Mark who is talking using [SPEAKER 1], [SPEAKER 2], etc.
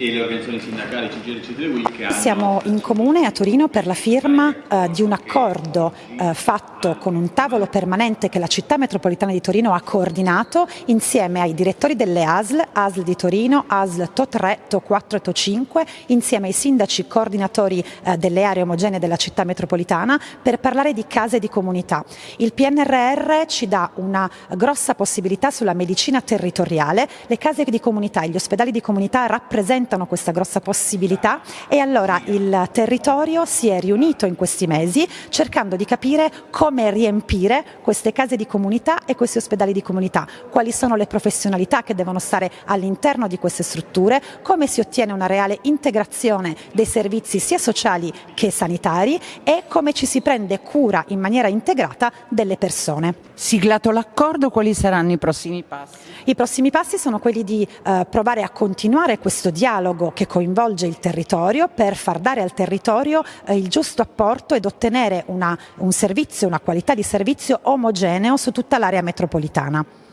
[SPEAKER 1] e le organizzazioni sindacali CGL CGL Week hanno...
[SPEAKER 2] Siamo in comune a Torino per la firma eh, di un accordo eh, fatto con un tavolo permanente che la città metropolitana di Torino ha coordinato insieme ai direttori delle ASL, ASL di Torino, ASL TO3, TO4 e TO5, insieme ai sindaci coordinatori eh, delle aree omogenee della città metropolitana per parlare di case di comunità. Il PNRR ci dà una grossa possibilità sulla medicina territoriale, le case di comunità e gli ospedali di comunità rappresentano rappresentano questa grossa possibilità e allora il territorio si è riunito in questi mesi cercando di capire come riempire queste case di comunità e questi ospedali di comunità, quali sono le professionalità che devono stare all'interno di queste strutture, come si ottiene una reale integrazione dei servizi sia sociali che sanitari e come ci si prende cura in maniera integrata delle persone.
[SPEAKER 3] Siglato l'accordo, quali saranno i prossimi passi?
[SPEAKER 2] I prossimi passi sono quelli di eh, provare a continuare questo dialogo dialogo che coinvolge il territorio per far dare al territorio eh, il giusto apporto ed ottenere una, un servizio, una qualità di servizio omogeneo su tutta l'area metropolitana.